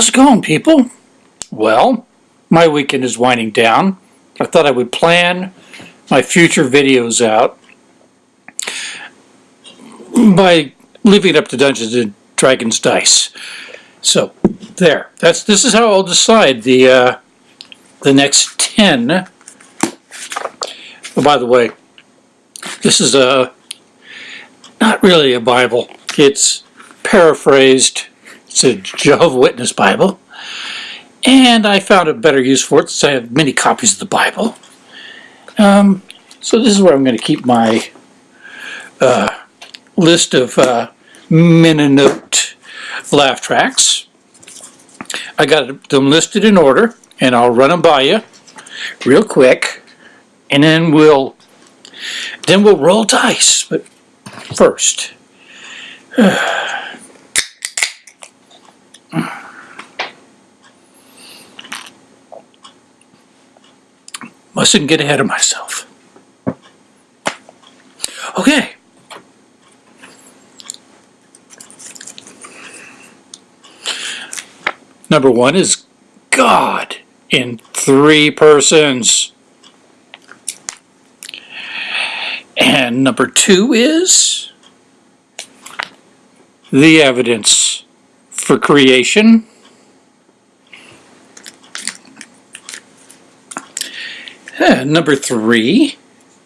How's it going, people? Well, my weekend is winding down. I thought I would plan my future videos out by leaving it up to Dungeons and Dragons dice. So there. That's this is how I'll decide the uh, the next ten. Oh, by the way, this is a not really a Bible. It's paraphrased. It's a Jehovah Witness Bible. And I found a better use for it since I have many copies of the Bible. Um, so this is where I'm going to keep my uh, list of uh, Mennonite laugh tracks. I got them listed in order, and I'll run them by you real quick, and then we'll then we'll roll dice. But first. Mustn't get ahead of myself. Okay. Number one is God in three persons. And number two is the evidence for creation. Number three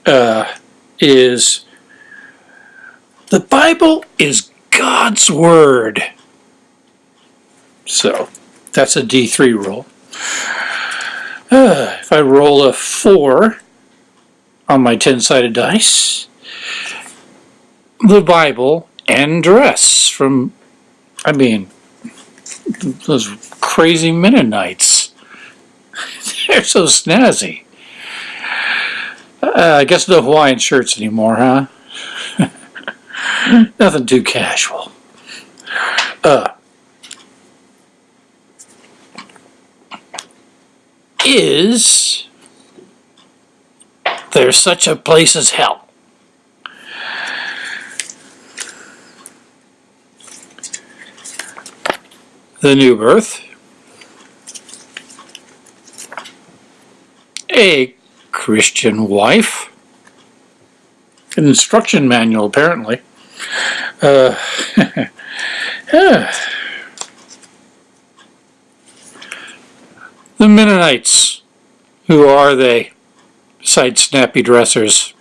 uh, is the Bible is God's Word. So that's a D3 roll. Uh, if I roll a 4 on my 10-sided dice, the Bible and dress from, I mean, those crazy Mennonites. They're so snazzy. Uh, I guess no Hawaiian shirts anymore, huh? Nothing too casual. Uh, is there such a place as hell? The new birth. A Christian wife. An instruction manual, apparently. Uh, the Mennonites. Who are they? Besides snappy dressers.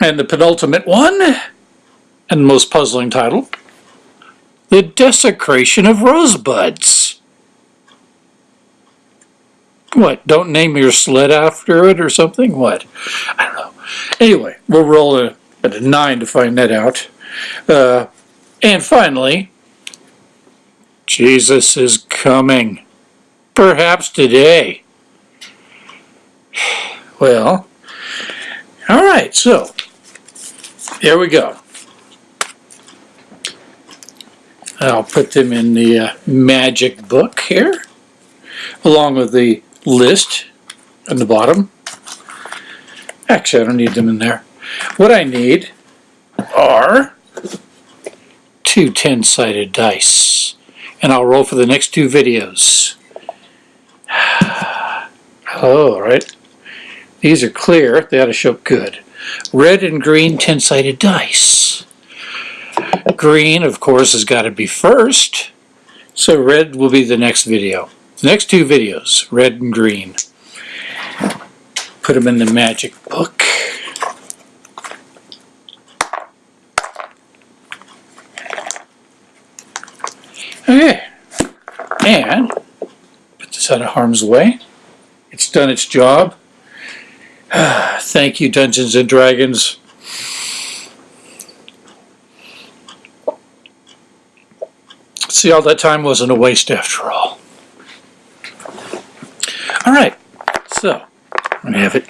And the penultimate one, and the most puzzling title, The Desecration of Rosebuds. What, don't name your sled after it or something? What? I don't know. Anyway, we'll roll a, at a 9 to find that out. Uh, and finally, Jesus is coming. Perhaps today. Well, all right, so there we go. I'll put them in the uh, magic book here, along with the list on the bottom. Actually, I don't need them in there. What I need are two 10-sided dice. And I'll roll for the next two videos. Oh, all right. These are clear. They ought to show up good. Red and green 10-sided dice. Green, of course, has got to be first. So red will be the next video. The next two videos, red and green. Put them in the magic book. Okay, and put this out of harm's way. It's done its job. Thank you, Dungeons and Dragons. See, all that time wasn't a waste after all. All right, so to have it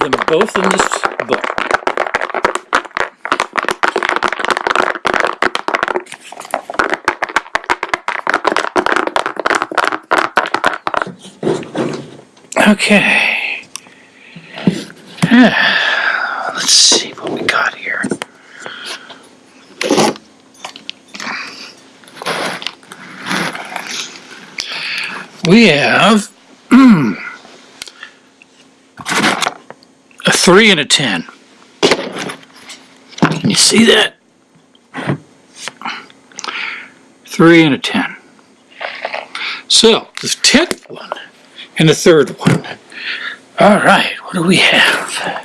them both in this book. Okay. Let's see what we got here. We have a three and a ten. Can you see that? Three and a ten. So the tenth one and the third one. All right, what do we have?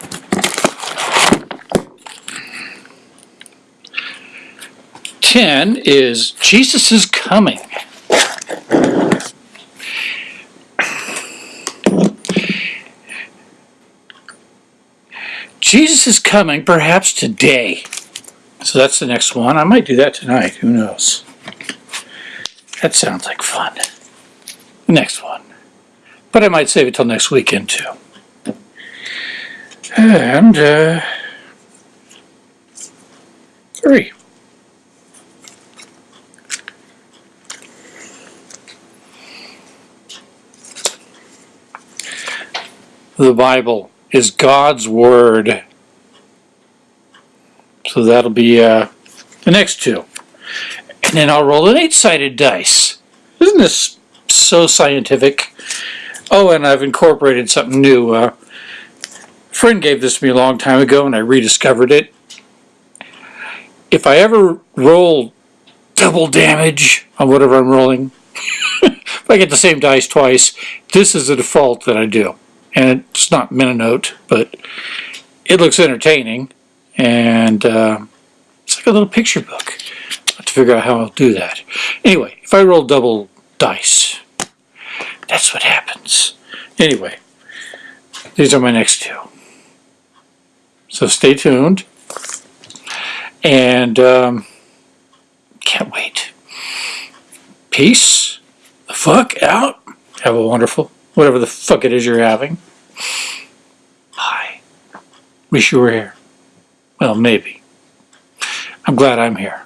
Ten is Jesus is coming. Jesus is coming perhaps today. So that's the next one. I might do that tonight. Who knows? That sounds like fun. Next one. But I might save it till next weekend too. And, uh, three. The Bible is God's Word. So that'll be uh, the next two. And then I'll roll an eight-sided dice. Isn't this so scientific? Oh, and I've incorporated something new. Uh, a friend gave this to me a long time ago, and I rediscovered it. If I ever roll double damage on whatever I'm rolling, if I get the same dice twice, this is the default that I do. And it's not Mennonite, but it looks entertaining, and uh, it's like a little picture book. I have to figure out how I'll do that. Anyway, if I roll double dice, that's what happens. Anyway, these are my next two. So stay tuned. And um, can't wait. Peace the fuck out. Have a wonderful, whatever the fuck it is you're having. Bye. Wish you were here. Well, maybe. I'm glad I'm here.